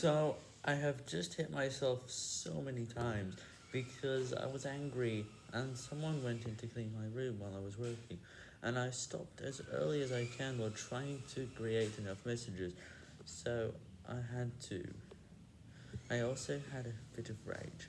So, I have just hit myself so many times because I was angry and someone went in to clean my room while I was working and I stopped as early as I can while trying to create enough messages, so I had to. I also had a bit of rage.